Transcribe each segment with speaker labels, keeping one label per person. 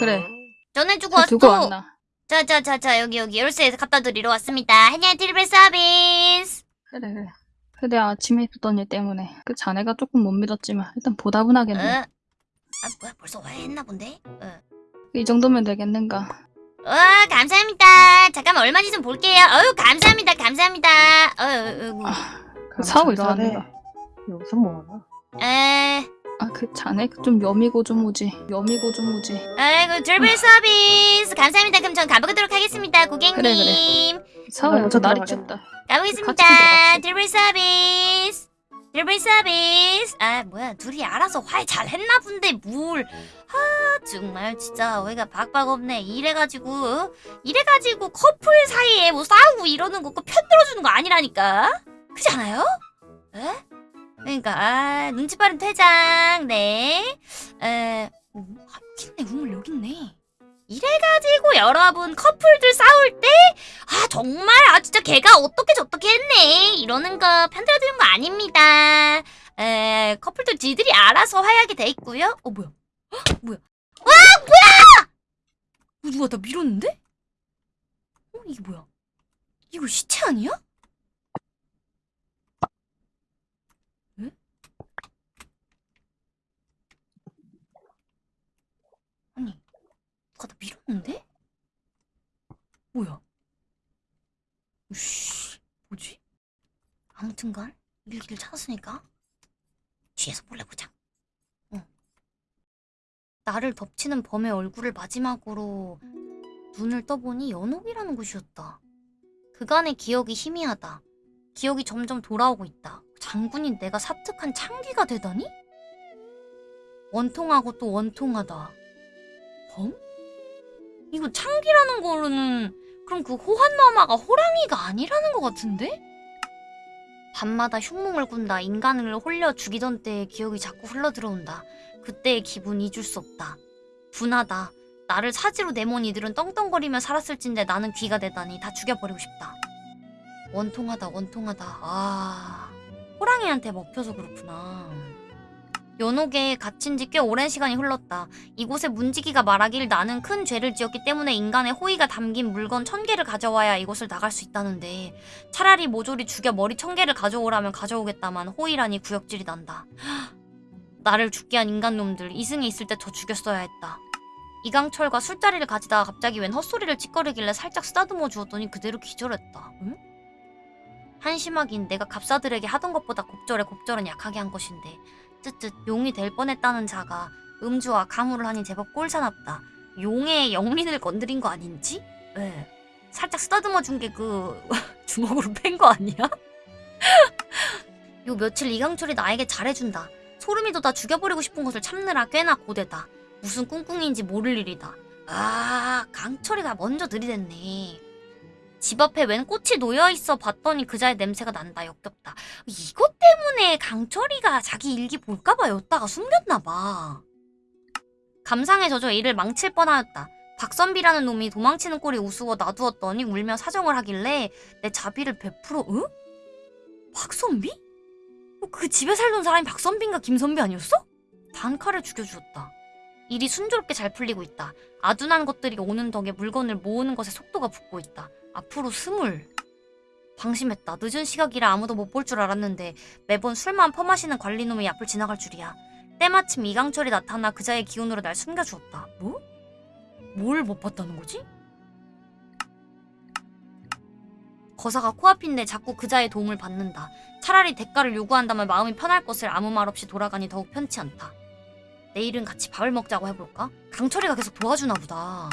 Speaker 1: 그래.
Speaker 2: 전해주고
Speaker 1: 다
Speaker 2: 왔어.
Speaker 1: 두고 왔나?
Speaker 2: 자자자자 여기 여기 열쇠 갖다 드리러 왔습니다. 한양 트리블 서비스.
Speaker 1: 그래 그래. 그래 아침에 있었던 일 때문에 그 자네가 조금 못 믿었지만 일단 보다분하겠네.
Speaker 2: 어? 아 뭐야 벌써 화해했나 본데? 어.
Speaker 1: 이 정도면 되겠는가?
Speaker 2: 어 감사합니다. 잠깐만 얼마인지 좀 볼게요. 어유 감사합니다 감사합니다. 어, 어, 어.
Speaker 1: 그 사고
Speaker 3: 잘하네.
Speaker 1: 이상한가?
Speaker 3: 여기서 뭐하나?
Speaker 2: 에,
Speaker 1: 아그 자네 좀 여미고 좀 오지. 여미고 좀 오지.
Speaker 2: 아이고 트리블 서비스 감사합니다. 그럼 전 가보도록 하겠습니다 고객님.
Speaker 1: 그래, 그래. 사고
Speaker 3: 먼저
Speaker 1: 여기서 날이. 춥다.
Speaker 2: 가보겠습니다. 트리블 서비스. 트리블 서비스. 아 뭐야 둘이 알아서 화해 잘 했나 본데 뭘. 아 정말 진짜 어이가 박박 없네. 이래가지고 어? 이래가지고 커플 사이에 뭐 싸우고 이러는 거편 들어주는 거 아니라니까. 그렇지 않아요? 에? 그러니까 아 눈치 빠른 퇴장. 네. 에. 여기 있네 우물 여기 있네. 이래가지고 여러분 커플들 싸울 때 아 정말 아 진짜 걔가 어떻게 저떻게 했네 이러는 거 편들어주는 거 아닙니다 에 커플들 지들이 알아서 화해하게 돼 있고요 어 뭐야 헉, 뭐야 와 뭐야 어, 누가 나 밀었는데 어 이게 뭐야 이거 시체 아니야 에? 아니 누가 나 밀었는데 뭐야 우씨, 뭐지? 아무튼간 일기를 찾았으니까 뒤에서 몰래 보자. 어. 나를 덮치는 범의 얼굴을 마지막으로 눈을 떠보니 연옥이라는 곳이었다. 그간의 기억이 희미하다. 기억이 점점 돌아오고 있다. 장군인 내가 사특한 창기가 되다니? 원통하고 또 원통하다. 범? 이거 창기라는 거로는 그럼 그 호환마마가 호랑이가 아니라는 것 같은데? 밤마다 흉몽을 꾼다 인간을 홀려 죽이던 때의 기억이 자꾸 흘러들어온다. 그때의 기분 잊을 수 없다. 분하다. 나를 사지로 내몬 이들은 떵떵거리며 살았을진데 나는 귀가 되다니 다 죽여버리고 싶다. 원통하다 원통하다. 아... 호랑이한테 먹혀서 그렇구나. 연옥에 갇힌 지 꽤 오랜 시간이 흘렀다. 이곳에 문지기가 말하길 나는 큰 죄를 지었기 때문에 인간의 호의가 담긴 물건 천 개를 가져와야 이곳을 나갈 수 있다는데 차라리 모조리 죽여 머리 천 개를 가져오라면 가져오겠다만 호의라니 구역질이 난다. 나를 죽게 한 인간놈들 이승에 있을 때 저 죽였어야 했다. 이강철과 술자리를 가지다가 갑자기 웬 헛소리를 찌꺼리길래 살짝 쓰다듬어 주었더니 그대로 기절했다. 응? 한심하긴 내가 갑사들에게 하던 것보다 곱절에 곱절은 약하게 한 것인데 쯧쯧 용이 될 뻔했다는 자가 음주와 가물을 하니 제법 꼴사납다. 용의 영린을 건드린 거 아닌지? 예. 살짝 쓰다듬어 준 게 그 주먹으로 팬거 아니야? 요 며칠 이강철이 나에게 잘해준다. 소름이 돋아 죽여버리고 싶은 것을 참느라 꽤나 고되다. 무슨 꿍꿍인지 모를 일이다. 아, 강철이가 먼저 들이댔네. 집 앞에 웬 꽃이 놓여있어 봤더니 그자의 냄새가 난다. 역겹다. 이것 때문에 강철이가 자기 일기 볼까봐 였다가 숨겼나봐. 감상에 젖어 일을 망칠 뻔하였다. 박선비라는 놈이 도망치는 꼴이 우스워 놔두었더니 울며 사정을 하길래 내 자비를 베풀어 응? 박선비? 어, 그 집에 살던 사람이 박선비인가 김선비 아니었어? 단칼에 죽여주었다. 일이 순조롭게 잘 풀리고 있다. 아둔한 것들이 오는 덕에 물건을 모으는 것에 속도가 붙고 있다. 앞으로 스물. 방심했다. 늦은 시각이라 아무도 못 볼 줄 알았는데 매번 술만 퍼마시는 관리놈의 앞을 지나갈 줄이야. 때마침 이강철이 나타나 그자의 기운으로 날 숨겨주었다. 뭐? 뭘 못 봤다는 거지? 거사가 코앞인데 자꾸 그자의 도움을 받는다. 차라리 대가를 요구한다면 마음이 편할 것을 아무 말 없이 돌아가니 더욱 편치 않다. 내일은 같이 밥을 먹자고 해볼까? 강철이가 계속 도와주나 보다.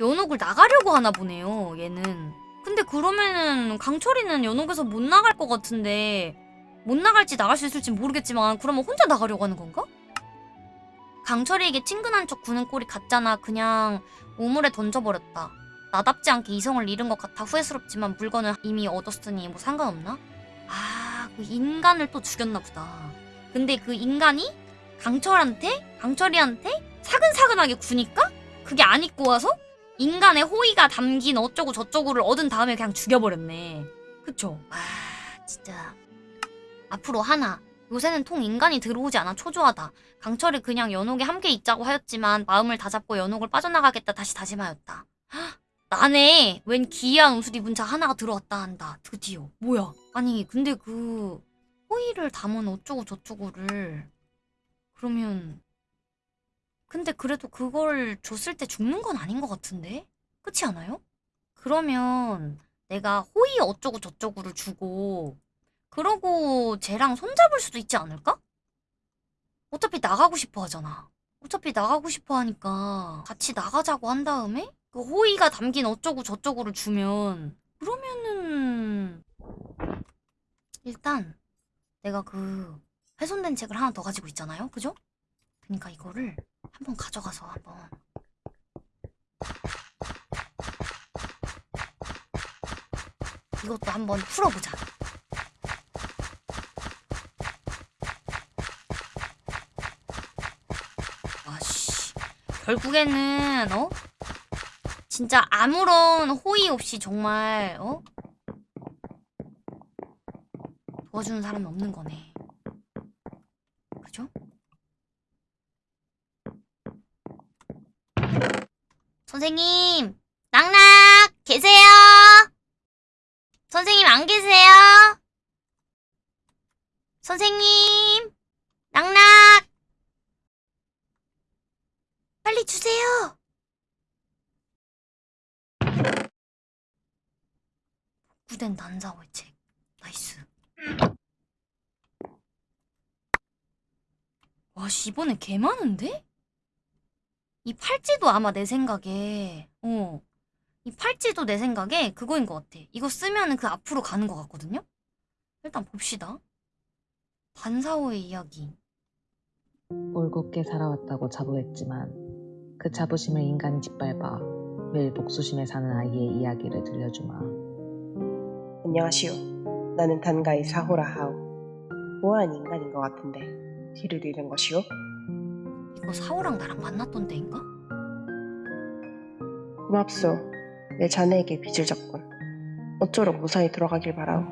Speaker 2: 에? 연옥을 나가려고 하나 보네요, 얘는. 근데 그러면은 강철이는 연옥에서 못 나갈 것 같은데 못 나갈지 나갈 수 있을지 모르겠지만 그러면 혼자 나가려고 하는 건가? 강철이에게 친근한 척 구는 꼴이 같잖아. 그냥 우물에 던져버렸다. 나답지 않게 이성을 잃은 것 같아 후회스럽지만 물건을 이미 얻었으니 뭐 상관없나? 아, 그 인간을 또 죽였나 보다. 근데 그 인간이 강철한테, 강철이한테 사근사근하게 구니까 그게 안 입고 와서 인간의 호의가 담긴 어쩌고 저쩌고를 얻은 다음에 그냥 죽여버렸네. 그쵸? 아, 진짜. 앞으로 하나. 요새는 통 인간이 들어오지 않아 초조하다. 강철이 그냥 연옥에 함께 있자고 하였지만 마음을 다잡고 연옥을 빠져나가겠다 다시 다짐하였다. 헉, 나네. 웬 기이한 옷을 입은 자 하나가 들어왔다 한다. 드디어. 뭐야? 아니 근데 그 호의를 담은 어쩌고 저쩌고를 그러면 근데 그래도 그걸 줬을 때 죽는 건 아닌 것 같은데? 그렇지 않아요? 그러면 내가 호의 어쩌고 저쩌고를 주고 그러고 쟤랑 손잡을 수도 있지 않을까? 어차피 나가고 싶어 하잖아. 어차피 나가고 싶어 하니까 같이 나가자고 한 다음에 그 호의가 담긴 어쩌고 저쩌고를 주면 그러면은 일단 내가 그 훼손된 책을 하나 더 가지고 있잖아요. 그죠? 그러니까 이거를 한번 가져가서 한번 이것도 한번 풀어보자. 와씨 결국에는 어 진짜 아무런 호의 없이 정말 어 도와주는 사람이 없는 거네. 그죠? 선생님 낙낙 계세요? 선생님 안 계세요? 선생님 낙낙 빨리 주세요. 복구된 단사호의 책. 나이스. 와, 씨, 이번에 개 많은데? 이 팔찌도 아마 내 생각에, 어. 이 팔찌도 내 생각에 그거인 것 같아. 이거 쓰면 은 그 앞으로 가는 것 같거든요? 일단 봅시다. 단사호의 이야기.
Speaker 3: 올곧게 살아왔다고 자부했지만 그 자부심을 인간이 짓밟아 매일 복수심에 사는 아이의 이야기를 들려주마.
Speaker 4: 안녕하시오. 나는 단가의 사호라 하오. 모한 인간인 것 같은데 길을 잃은 것이오?
Speaker 2: 이거 사호랑 나랑 만났던 데인가?
Speaker 4: 고맙소. 내 자네에게 빚을 졌군. 어쩌록 무사히 들어가길 바라오.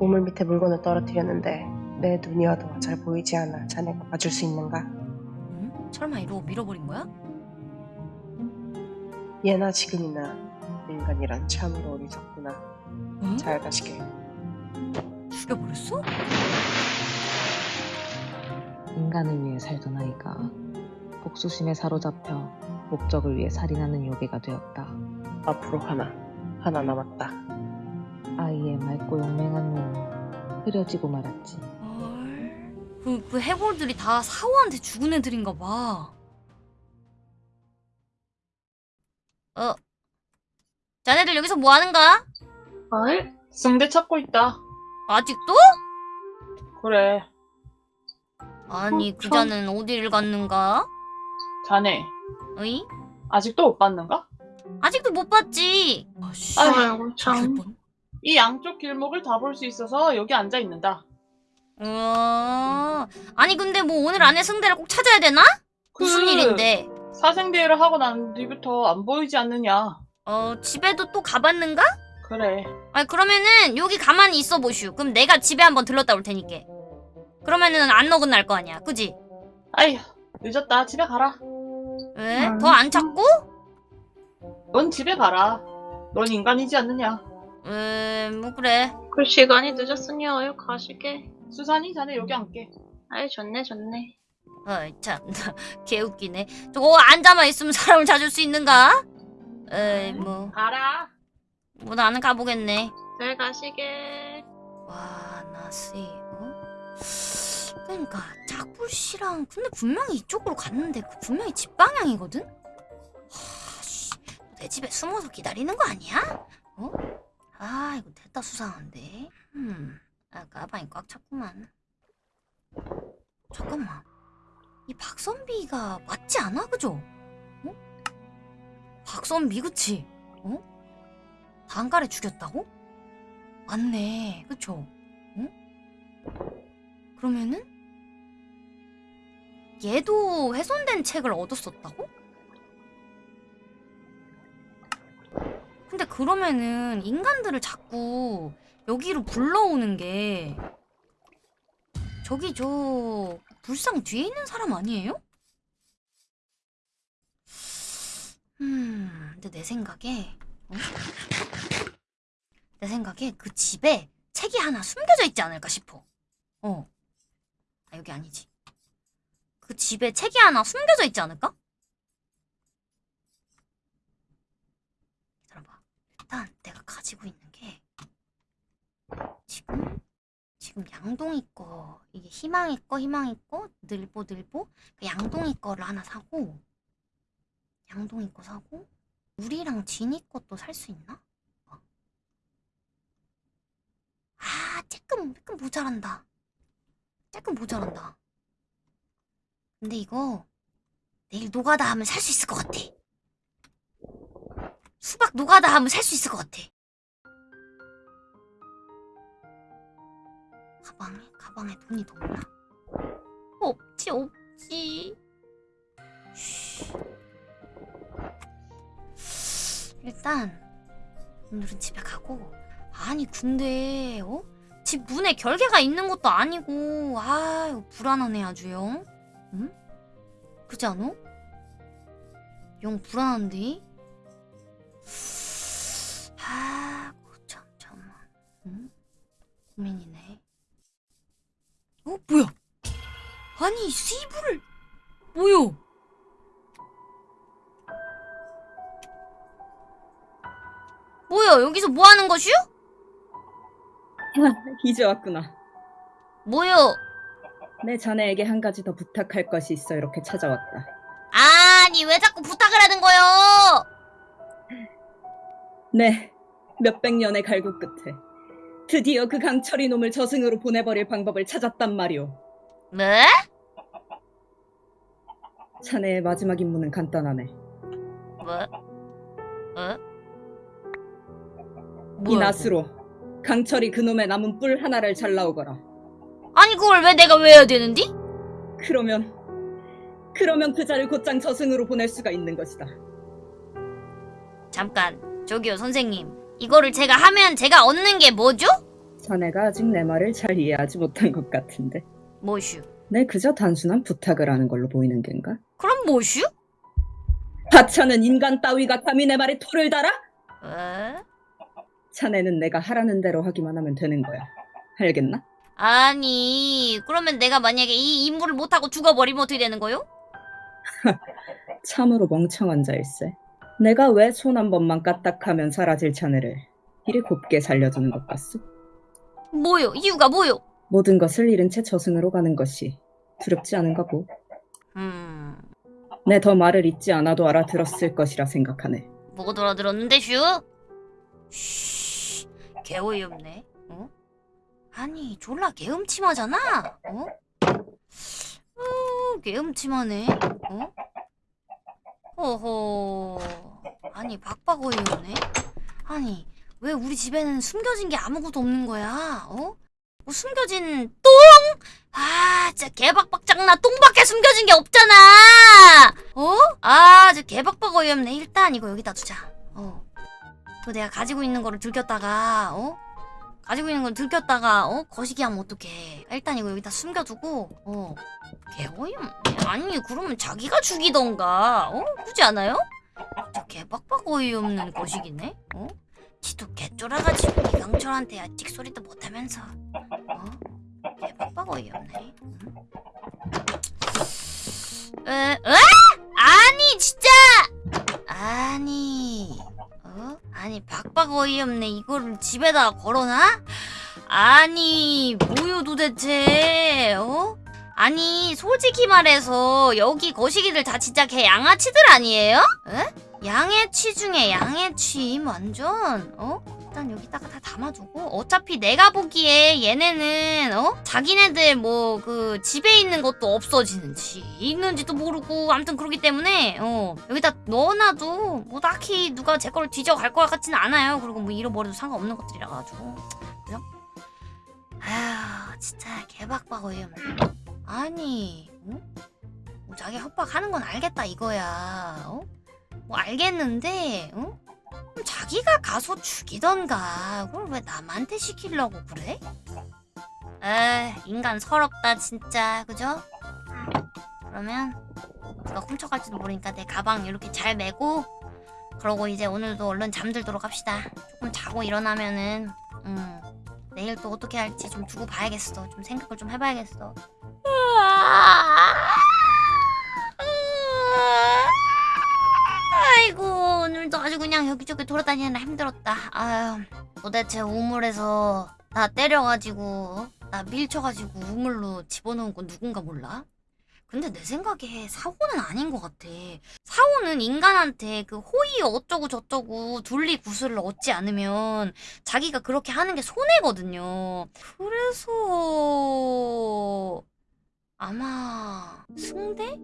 Speaker 4: 우물 밑에 물건을 떨어뜨렸는데 내 눈이 어두워 잘 보이지 않아 자네가 봐줄 수 있는가?
Speaker 2: 응? 설마 이러고 밀어버린 거야?
Speaker 4: 예나 지금이나 인간이란 참으로 어리석구나.
Speaker 2: 응?
Speaker 4: 잘 가시게.
Speaker 2: 죽여버렸어?
Speaker 3: 인간을 위해 살던 아이가 복수심에 사로잡혀 목적을 위해 살인하는 요괴가 되었다.
Speaker 4: 앞으로 하나, 하나 남았다.
Speaker 3: 아이의 맑고 용맹한 눈이 흐려지고 말았지.
Speaker 2: 헐. 그, 그 해골들이 다 사호한테 죽은 애들인가 봐. 어. 자네들 여기서 뭐 하는가?
Speaker 5: 아이? 승대 찾고 있다.
Speaker 2: 아직도?
Speaker 5: 그래.
Speaker 2: 아니,
Speaker 5: 어,
Speaker 2: 그
Speaker 5: 참.
Speaker 2: 자는 어디를 갔는가?
Speaker 5: 자네,
Speaker 2: 어이?
Speaker 5: 아직도 못 봤는가?
Speaker 2: 아직도 못 봤지. 아씨.
Speaker 5: 아이고,
Speaker 2: 뻔.
Speaker 5: 이 양쪽 길목을 다 볼 수 있어서 여기 앉아 있는다.
Speaker 2: 어. 아니, 근데 뭐 오늘 안에 승대를 꼭 찾아야 되나? 무슨
Speaker 5: 그
Speaker 2: 일인데?
Speaker 5: 사생대회를 하고 난 뒤부터 안 보이지 않느냐.
Speaker 2: 어, 집에도 또 가봤는가?
Speaker 5: 그래.
Speaker 2: 아니 그러면은 여기 가만히 있어 보슈. 그럼 내가 집에 한번 들렀다 올 테니까. 그러면은 안 어긋날 거 아니야, 그지?
Speaker 5: 아휴, 늦었다. 집에 가라.
Speaker 2: 왜?
Speaker 5: 음.
Speaker 2: 더안 찾고?
Speaker 5: 넌 집에 가라. 넌 인간이지 않느냐.
Speaker 2: 에, 뭐 그래.
Speaker 6: 그 시간이 늦었으니 어여 가시게.
Speaker 5: 수산이 자네 여기 앉게.
Speaker 6: 아이 좋네 좋네.
Speaker 2: 어이 참, 개웃기네. 저거 앉아만 있으면 사람을 찾을 수 있는가? 에이 뭐,
Speaker 5: 가라.
Speaker 2: 뭐 나는 가보겠네.
Speaker 6: 잘 가시게.
Speaker 2: 와, 나씨, 어? 그러니까 짝불 씨랑 근데 분명히 이쪽으로 갔는데 그 분명히 집 방향이거든? 하, 씨, 내 집에 숨어서 기다리는 거 아니야? 어? 아, 이거 됐다 수상한데. 음, 아, 가방이 꽉 찼구만. 잠깐만. 이 박선비가 맞지 않아, 그죠? 어? 박선비, 그치? 어? 단가래 죽였다고? 맞네, 그쵸? 응? 그러면은 얘도 훼손된 책을 얻었었다고? 근데 그러면은 인간들을 자꾸 여기로 불러오는 게 저기 저 불상 뒤에 있는 사람 아니에요? 음, 근데 내 생각에 어? 내 생각에 그 집에 책이 하나 숨겨져 있지 않을까 싶어. 어. 아, 여기 아니지. 그 집에 책이 하나 숨겨져 있지 않을까? 기다려봐. 일단 내가 가지고 있는 게 지금 지금 양동이 거 이게 희망이 거 희망이 거 늘보 늘보 그 양동이 거를 하나 사고 양동이 거 사고 우리랑 진이 것도 살 수 있나? 어. 아 조금 조금 모자란다. 조금 모자란다. 근데 이거 내일 노가다 하면 살 수 있을 것 같아. 수박 노가다 하면 살 수 있을 것 같아. 가방에 가방에 돈이 더 없나? 없지 없지. 쉬. 일단 오늘은 집에 가고 아니 근데 어? 집 문에 결계가 있는 것도 아니고 아 이거 불안하네 아주영. 응? 그지 않아? 영 불안한데? 아, 참, 잠만. 응? 고민이네. 어, 뭐야? 아니, 씨부를, 뭐요? 뭐야, 여기서 뭐 하는 것이요?
Speaker 7: 이제 왔구나.
Speaker 2: 뭐요?
Speaker 7: 내 자네에게 한 가지 더 부탁할 것이 있어 이렇게 찾아왔다.
Speaker 2: 아니, 왜 자꾸 부탁을 하는 거요?
Speaker 7: 네, 몇백 년의 갈구 끝에 드디어 그 강철이 놈을 저승으로 보내버릴 방법을 찾았단 말이오.
Speaker 2: 뭐?
Speaker 7: 자네의 마지막 임무는 간단하네.
Speaker 2: 뭐? 어?
Speaker 7: 이 낫으로 강철이 그놈의 남은 뿔 하나를 잘라오거라.
Speaker 2: 아니, 그걸 왜 내가 왜 해야 되는디?
Speaker 7: 그러면 그러면 그 자를 곧장 저승으로 보낼 수가 있는 것이다.
Speaker 2: 잠깐, 저기요, 선생님. 이거를 제가 하면 제가 얻는 게 뭐죠?
Speaker 7: 자네가 아직 내 말을 잘 이해하지 못한 것 같은데.
Speaker 2: 뭐슈?
Speaker 7: 내 그저 단순한 부탁을 하는 걸로 보이는 겐가?
Speaker 2: 그럼 뭐슈?
Speaker 7: 하찮은 인간 따위가 감히 내 말에 토를 달아?
Speaker 2: 에?
Speaker 7: 자네는 내가 하라는 대로 하기만 하면 되는 거야. 알겠나?
Speaker 2: 아니, 그러면 내가 만약에 이 임무를 못하고 죽어버리면 어떻게 되는 거요?
Speaker 7: 참으로 멍청한 자일세. 내가 왜 손 한 번만 까딱하면 사라질 자네를 이리 곱게 살려주는 것 같소?
Speaker 2: 뭐요? 이유가 뭐요?
Speaker 7: 모든 것을 잃은 채 저승으로 가는 것이 두렵지 않은가 보.
Speaker 2: 음,
Speaker 7: 내 더 말을 잊지 않아도 알아들었을 것이라 생각하네.
Speaker 2: 뭐가 돌아들었는데, 슈? 쉬, 개어이없네. 어? 아니, 졸라 개음침하잖아. 어? 어, 개음침하네. 어? 어허. 아니, 박박 어이없네. 아니, 왜 우리 집에는 숨겨진 게 아무것도 없는 거야? 어? 뭐 숨겨진 똥? 아, 진짜 개박박 장나 똥밖에 숨겨진 게 없잖아. 어? 아, 저 개박박 어이없네. 일단 이거 여기다 두자. 어. 그 내가 가지고 있는 거를 들켰다가, 어? 가지고 있는 걸 들켰다가, 어? 거시기 하면 어떡해. 일단 이거 여기다 숨겨두고, 어. 개어이없네. 아니, 그러면 자기가 죽이던가, 어? 그지 않아요? 저 개박박 어이없는 거시기네? 어? 지도 개쫄아가지고 이강철한테 아직 소리도 못하면서 어? 개박박 어이없네 응? 에? 에? 아니 진짜 아니 어? 아니 박박 어이없네 이거를 집에다가 걸어놔? 아니 뭐요 도대체 어? 아니 솔직히 말해서 여기 거시기들 다 진짜 개 양아치들 아니에요? 에? 양해치 중에 양해치 완전 어? 일단 여기다가 다 담아두고 어차피 내가 보기에 얘네는 어? 자기네들 뭐 그 집에 있는 것도 없어지는지 있는지도 모르고 아무튼 그러기 때문에 어 여기다 넣어놔도 뭐 딱히 누가 제 거를 뒤져갈 것 같지는 않아요 그리고 뭐 잃어버려도 상관없는 것들이라 가지고 그죠? 아휴 진짜 개박박 어이없네 아니 어? 뭐 자기 협박하는 건 알겠다 이거야 어? 뭐 알겠는데 어? 자기가 가서 죽이던가. 그걸 왜 남한테 시키려고 그래? 에 인간 서럽다 진짜. 그죠? 그러면 누가 훔쳐갈지도 모르니까 내 가방 이렇게 잘 메고 그러고 이제 오늘도 얼른 잠들도록 합시다. 조금 자고 일어나면은 음 내일 또 어떻게 할지 좀 두고 봐야겠어. 좀 생각을 좀 해봐야겠어 아이고 오늘도 아주 그냥 여기저기 돌아다니느라 힘들었다 아유 도대체 우물에서 나 때려가지고 나 밀쳐가지고 우물로 집어넣은 건 누군가 몰라? 근데 내 생각에 사고는 아닌 것 같아. 사고는 인간한테 그 호의 어쩌고 저쩌고 둘리 구슬을 얻지 않으면 자기가 그렇게 하는 게 손해거든요. 그래서 아마 승대?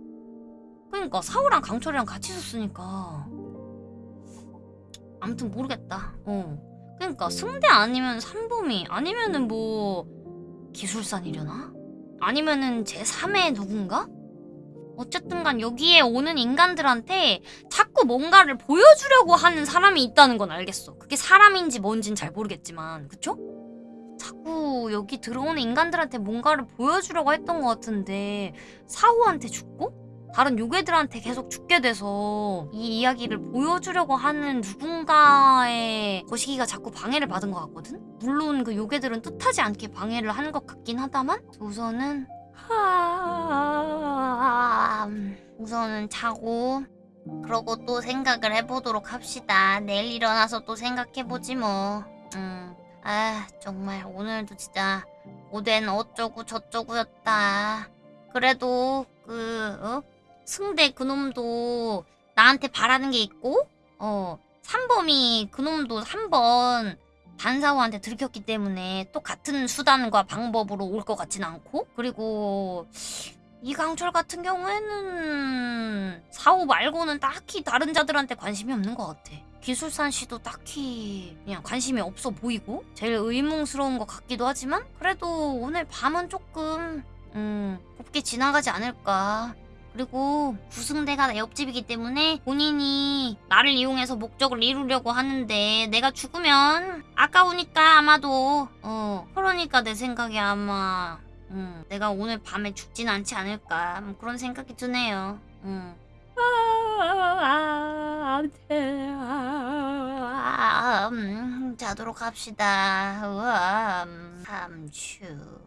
Speaker 2: 그러니까 사우랑 강철이랑 같이 있었으니까 아무튼 모르겠다. 어. 그러니까 승대 아니면 삼범이 아니면은 뭐 기술산이려나? 아니면은 제3의 누군가? 어쨌든 간 여기에 오는 인간들한테 자꾸 뭔가를 보여주려고 하는 사람이 있다는 건 알겠어. 그게 사람인지 뭔진 잘 모르겠지만, 그쵸? 자꾸 여기 들어오는 인간들한테 뭔가를 보여주려고 했던 것 같은데 사후한테 죽고 다른 요괴들한테 계속 죽게 돼서 이 이야기를 보여주려고 하는 누군가의 거시기가 자꾸 방해를 받은 것 같거든? 물론 그 요괴들은 뜻하지 않게 방해를 한 것 같긴 하다만 우선은 하... 우선은 자고 그러고 또 생각을 해보도록 합시다. 내일 일어나서 또 생각해보지 뭐. 음, 아 정말 오늘도 진짜 오된 어쩌고 저쩌고였다. 그래도 그 어? 승대 그놈도 나한테 바라는 게 있고 어 삼범이 그놈도 한번 단사호한테 들켰기 때문에 또 같은 수단과 방법으로 올 것 같진 않고 그리고 이강철 같은 경우에는 사호 말고는 딱히 다른 자들한테 관심이 없는 것 같아. 기술산 씨도 딱히 그냥 관심이 없어 보이고 제일 의문스러운 것 같기도 하지만 그래도 오늘 밤은 조금 음 곱게 지나가지 않을까. 그리고 구승대가 내 옆집이기 때문에 본인이 나를 이용해서 목적을 이루려고 하는데 내가 죽으면 아까우니까 아마도 어 그러니까 내 생각에 아마 음, 내가 오늘 밤에 죽진 않지 않을까 뭐 그런 생각이 드네요. 음. 아, 음, 자도록 합시다. 음, 삼추.